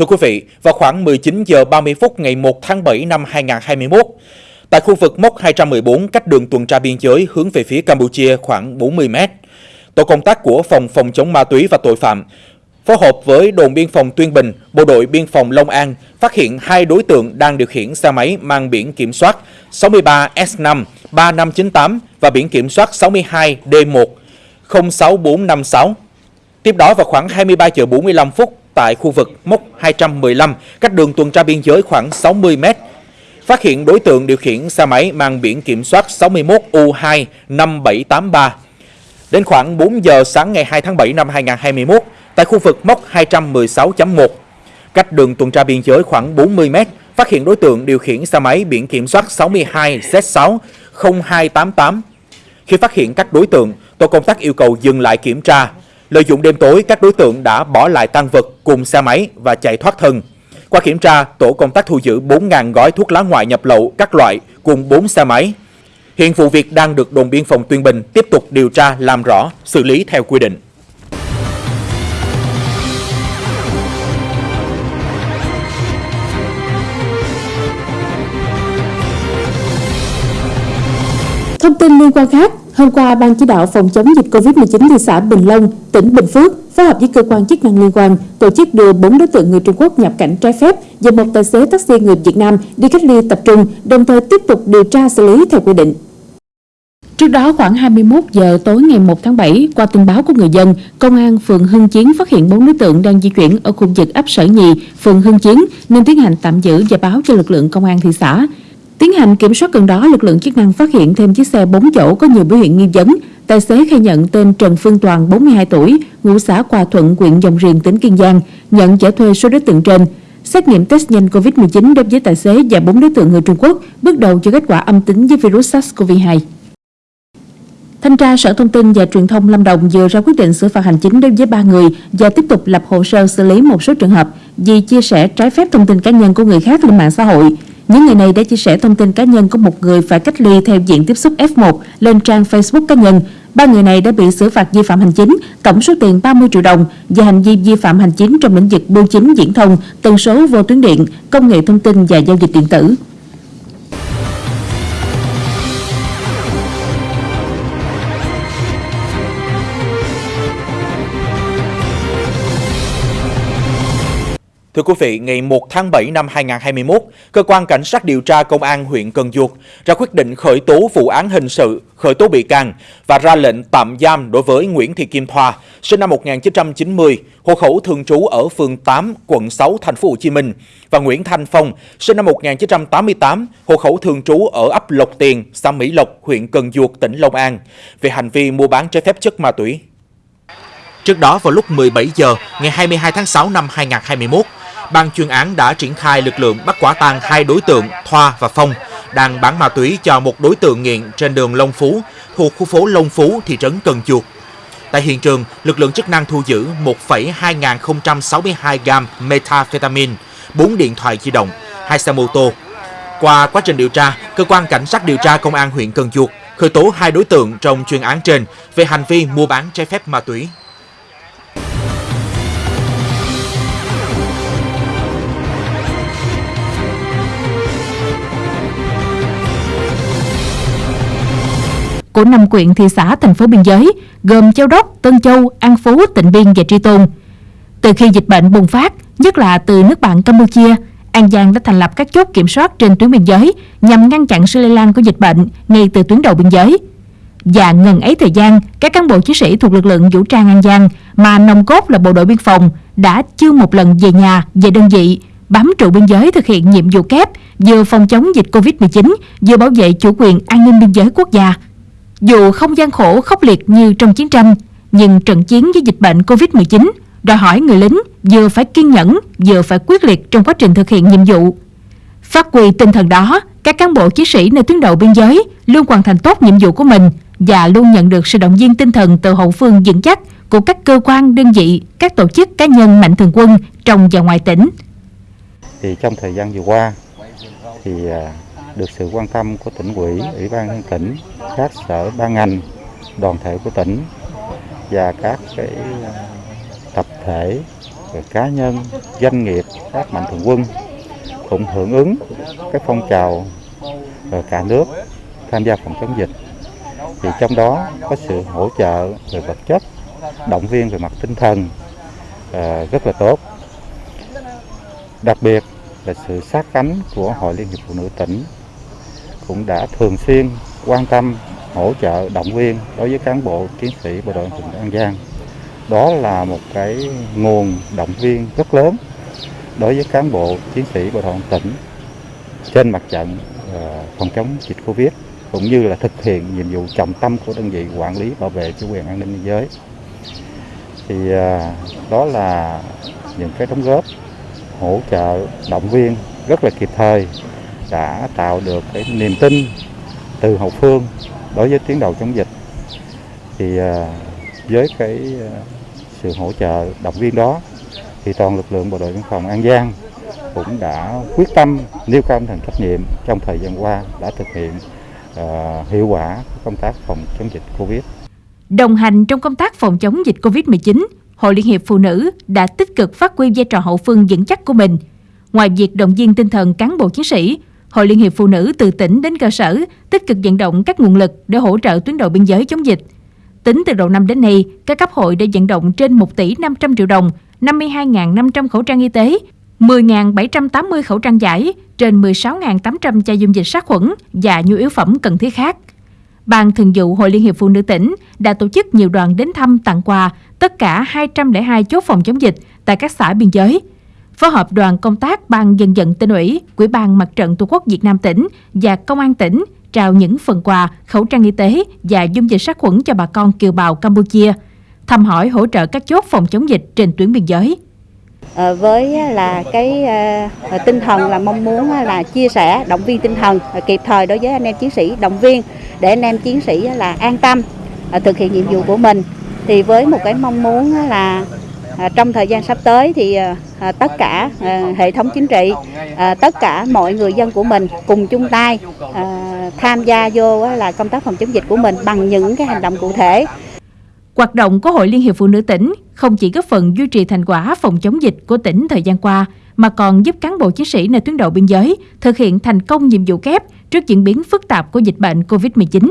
Thưa quý vị, vào khoảng 19 giờ 30 phút ngày 1 tháng 7 năm 2021, tại khu vực mốc 214 cách đường tuần tra biên giới hướng về phía Campuchia khoảng 40 mét, tổ công tác của Phòng Phòng chống ma túy và tội phạm phối hợp với đồn biên phòng Tuyên Bình, bộ đội biên phòng Long An phát hiện hai đối tượng đang điều khiển xe máy mang biển kiểm soát 63S5 3598 và biển kiểm soát 62D1 06456. Tiếp đó vào khoảng 23 giờ 45 phút tại khu vực mốc 215 cách đường tuần tra biên giới khoảng 60 mét. Phát hiện đối tượng điều khiển xe máy mang biển kiểm soát 61U25783 Đến khoảng 4 giờ sáng ngày 2 tháng 7 năm 2021, tại khu vực mốc 216.1, cách đường tuần tra biên giới khoảng 40 mét, phát hiện đối tượng điều khiển xe máy biển kiểm soát 62Z60288 Khi phát hiện các đối tượng, tổ công tác yêu cầu dừng lại kiểm tra. Lợi dụng đêm tối, các đối tượng đã bỏ lại tăng vật cùng xe máy và chạy thoát thân. Qua kiểm tra, tổ công tác thu giữ 4.000 gói thuốc lá ngoại nhập lậu các loại cùng 4 xe máy. Hiện vụ việc đang được đồn biên phòng Tuyên Bình tiếp tục điều tra làm rõ, xử lý theo quy định. Tin liên quan khác, hôm qua Ban chỉ đạo phòng chống dịch COVID-19 thị xã Bình Long, tỉnh Bình Phước phối hợp với cơ quan chức năng liên quan tổ chức đưa 4 đối tượng người Trung Quốc nhập cảnh trái phép và một tài xế taxi người Việt Nam đi cách ly tập trung, đồng thời tiếp tục điều tra xử lý theo quy định. Trước đó khoảng 21 giờ tối ngày 1 tháng 7, qua tin báo của người dân, Công an phường Hưng Chiến phát hiện 4 đối tượng đang di chuyển ở khu vực ấp Sở Nhì, phường Hưng Chiến nên tiến hành tạm giữ và báo cho lực lượng công an thị xã. Tiến hành kiểm soát gần đó, lực lượng chức năng phát hiện thêm chiếc xe 4 chỗ có nhiều biểu hiện nghi vấn. Tài xế khai nhận tên Trần Phương Toàn, 42 tuổi, ngụ xã Hòa Thuận, huyện Dòng Riềng, tỉnh Kiên Giang, nhận chở thuê số đối tượng trên. Xét nghiệm test nhanh COVID-19 đối với tài xế và 4 đối tượng người Trung Quốc, bước đầu cho kết quả âm tính với virus SARS-CoV-2. Thanh tra Sở Thông tin và Truyền thông Lâm Đồng vừa ra quyết định xử phạt hành chính đối với ba người và tiếp tục lập hồ sơ xử lý một số trường hợp vì chia sẻ trái phép thông tin cá nhân của người khác lên mạng xã hội. Những người này đã chia sẻ thông tin cá nhân của một người phải cách ly theo diện tiếp xúc F1 lên trang Facebook cá nhân. Ba người này đã bị xử phạt vi phạm hành chính, tổng số tiền 30 triệu đồng và hành vi vi phạm hành chính trong lĩnh vực bưu chính viễn thông, tần số vô tuyến điện, công nghệ thông tin và giao dịch điện tử. Thưa quý vị, ngày 1 tháng 7 năm 2021, Cơ quan Cảnh sát điều tra Công an huyện Cần Duộc ra quyết định khởi tố vụ án hình sự, khởi tố bị can và ra lệnh tạm giam đối với Nguyễn Thị Kim Thoa, sinh năm 1990, hộ khẩu thường trú ở phường 8, quận 6, thành phố Hồ Chí Minh và Nguyễn Thanh Phong, sinh năm 1988, hộ khẩu thường trú ở ấp Lộc Tiền, xã Mỹ Lộc, huyện Cần Duộc, tỉnh Long An về hành vi mua bán trái phép chất ma túy. Trước đó vào lúc 17 giờ ngày 22 tháng 6 năm 2021, ban chuyên án đã triển khai lực lượng bắt quả tang hai đối tượng Thoa và Phong đang bán ma túy cho một đối tượng nghiện trên đường Long Phú thuộc khu phố Long Phú, thị trấn Cần Chuột. Tại hiện trường, lực lượng chức năng thu giữ 1,2062 gam methamphetamine, 4 điện thoại di động, 2 xe mô tô. Qua quá trình điều tra, cơ quan cảnh sát điều tra công an huyện Cần Chuột khởi tố hai đối tượng trong chuyên án trên về hành vi mua bán trái phép ma túy. Của năm quyện thị xã thành phố biên giới gồm Châu Đốc, Tân Châu, An Phú, Tịnh Biên và Tri Tôn. Từ khi dịch bệnh bùng phát, nhất là từ nước bạn Campuchia, An Giang đã thành lập các chốt kiểm soát trên tuyến biên giới nhằm ngăn chặn sự lây lan của dịch bệnh ngay từ tuyến đầu biên giới. Và ngần ấy thời gian, các cán bộ chiến sĩ thuộc lực lượng vũ trang An Giang mà nòng cốt là bộ đội biên phòng đã chưa một lần về nhà, về đơn vị, bám trụ biên giới thực hiện nhiệm vụ kép vừa phòng chống dịch Covid-19, vừa bảo vệ chủ quyền an ninh biên giới quốc gia. Dù không gian khổ khốc liệt như trong chiến tranh, nhưng trận chiến với dịch bệnh Covid-19 đòi hỏi người lính vừa phải kiên nhẫn, vừa phải quyết liệt trong quá trình thực hiện nhiệm vụ. Phát huy tinh thần đó, các cán bộ chiến sĩ nơi tuyến đầu biên giới luôn hoàn thành tốt nhiệm vụ của mình và luôn nhận được sự động viên tinh thần từ hậu phương vững chắc của các cơ quan, đơn vị, các tổ chức cá nhân mạnh thường quân trong và ngoài tỉnh. Thì trong thời gian vừa qua thì à, được sự quan tâm của tỉnh ủy, ủy ban nhân tỉnh, các sở ban ngành, đoàn thể của tỉnh và các cái à, tập thể rồi cá nhân, doanh nghiệp, các mạnh thường quân cũng hưởng ứng cái phong trào ở cả nước tham gia phòng chống dịch. Thì trong đó có sự hỗ trợ về vật chất, động viên về mặt tinh thần à, rất là tốt. Đặc biệt là sự sát cánh của Hội Liên hiệp Phụ nữ tỉnh cũng đã thường xuyên quan tâm, hỗ trợ, động viên đối với cán bộ, chiến sĩ bộ đội tỉnh An Giang. Đó là một cái nguồn động viên rất lớn đối với cán bộ, chiến sĩ bộ đội tỉnh trên mặt trận ờ, phòng chống dịch Covid cũng như là thực hiện nhiệm vụ trọng tâm của đơn vị quản lý bảo vệ chủ quyền an ninh biên giới. Thì ờ, đó là những cái đóng góp, hỗ trợ, động viên rất là kịp thời đã tạo được cái niềm tin từ hậu phương đối với tuyến đầu chống dịch thì à, với cái à, sự hỗ trợ động viên đó thì toàn lực lượng bộ đội biên phòng An Giang cũng đã quyết tâm nêu cao tinh thần trách nhiệm trong thời gian qua đã thực hiện uh, hiệu quả công tác phòng chống dịch Covid. Đồng hành trong công tác phòng chống dịch Covid-19, Hội Liên hiệp Phụ nữ đã tích cực phát huy vai trò hậu phương vững chắc của mình. Ngoài việc động viên tinh thần cán bộ chiến sĩ, Hội Liên hiệp Phụ nữ từ tỉnh đến cơ sở tích cực vận động các nguồn lực để hỗ trợ tuyến đầu biên giới chống dịch. Tính từ đầu năm đến nay, các cấp hội đã vận động trên 1 tỷ 500 triệu đồng, 52.500 khẩu trang y tế, 10.780 khẩu trang giải, trên 16.800 chai dung dịch sát khuẩn và nhu yếu phẩm cần thiết khác. Ban Thường vụ Hội Liên hiệp Phụ nữ tỉnh đã tổ chức nhiều đoàn đến thăm tặng quà tất cả 202 chốt phòng chống dịch tại các xã biên giới. Phối hợp đoàn công tác Ban dân vận tỉnh ủy, Quỹ ban Mặt trận Tổ quốc Việt Nam tỉnh và Công an tỉnh trao những phần quà, khẩu trang y tế và dung dịch sát khuẩn cho bà con kiều bào Campuchia, thăm hỏi hỗ trợ các chốt phòng chống dịch trên tuyến biên giới. À, với là cái à, tinh thần là mong muốn là chia sẻ động viên tinh thần à, kịp thời đối với anh em chiến sĩ động viên để anh em chiến sĩ là an tâm à, thực hiện nhiệm vụ của mình thì với một cái mong muốn là À, trong thời gian sắp tới thì à, à, tất cả hệ thống chính trị tất cả mọi người dân của mình cùng chung tay tham gia vô là công tác phòng chống dịch của mình bằng những cái hành động cụ thể. Hoạt động của Hội Liên hiệp Phụ nữ tỉnh không chỉ góp phần duy trì thành quả phòng chống dịch của tỉnh thời gian qua, mà còn giúp cán bộ chiến sĩ nơi tuyến đầu biên giới thực hiện thành công nhiệm vụ kép trước diễn biến phức tạp của dịch bệnh COVID-19.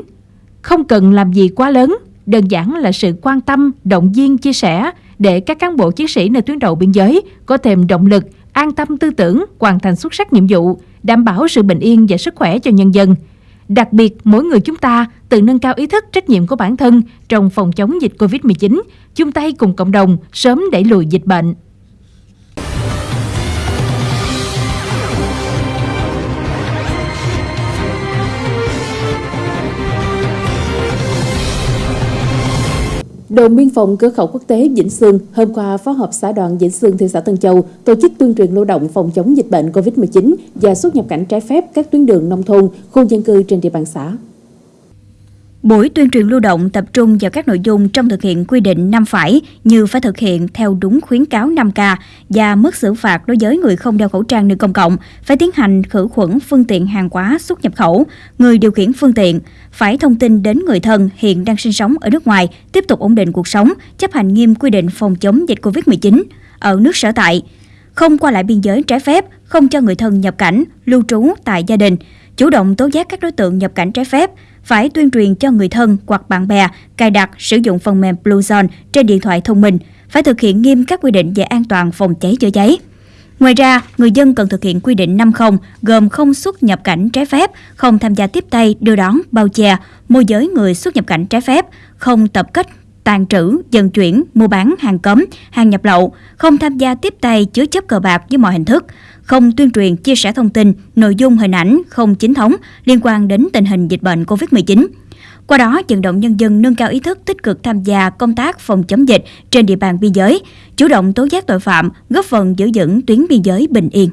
Không cần làm gì quá lớn, đơn giản là sự quan tâm, động viên, chia sẻ để các cán bộ chiến sĩ nơi tuyến đầu biên giới có thêm động lực, an tâm tư tưởng, hoàn thành xuất sắc nhiệm vụ, đảm bảo sự bình yên và sức khỏe cho nhân dân – Đặc biệt, mỗi người chúng ta tự nâng cao ý thức trách nhiệm của bản thân trong phòng chống dịch COVID-19, chung tay cùng cộng đồng sớm đẩy lùi dịch bệnh. Đồn biên phòng cửa khẩu quốc tế Vĩnh Sương hôm qua phó hợp xã đoàn Vĩnh Sương thị xã Tân Châu tổ chức tuyên truyền lưu động phòng chống dịch bệnh COVID-19 và xuất nhập cảnh trái phép các tuyến đường nông thôn, khu dân cư trên địa bàn xã. Buổi tuyên truyền lưu động tập trung vào các nội dung trong thực hiện quy định năm phải như phải thực hiện theo đúng khuyến cáo 5K và mức xử phạt đối với người không đeo khẩu trang nơi công cộng, phải tiến hành khử khuẩn phương tiện hàng hóa xuất nhập khẩu, người điều khiển phương tiện, phải thông tin đến người thân hiện đang sinh sống ở nước ngoài, tiếp tục ổn định cuộc sống, chấp hành nghiêm quy định phòng chống dịch COVID-19 ở nước sở tại, không qua lại biên giới trái phép, không cho người thân nhập cảnh, lưu trú tại gia đình, chủ động tố giác các đối tượng nhập cảnh trái phép, phải tuyên truyền cho người thân hoặc bạn bè cài đặt sử dụng phần mềm Bluezone trên điện thoại thông minh, phải thực hiện nghiêm các quy định về an toàn phòng cháy chữa cháy. Ngoài ra, người dân cần thực hiện quy định 50 gồm không xuất nhập cảnh trái phép, không tham gia tiếp tay, đưa đón, bao che, môi giới người xuất nhập cảnh trái phép, không tập kết tàn trữ, vận chuyển, mua bán hàng cấm, hàng nhập lậu, không tham gia tiếp tay chứa chấp cờ bạc với mọi hình thức, không tuyên truyền chia sẻ thông tin, nội dung hình ảnh không chính thống liên quan đến tình hình dịch bệnh COVID-19. Qua đó, vận động nhân dân nâng cao ý thức tích cực tham gia công tác phòng chống dịch trên địa bàn biên giới, chủ động tố giác tội phạm, góp phần giữ vững tuyến biên giới bình yên.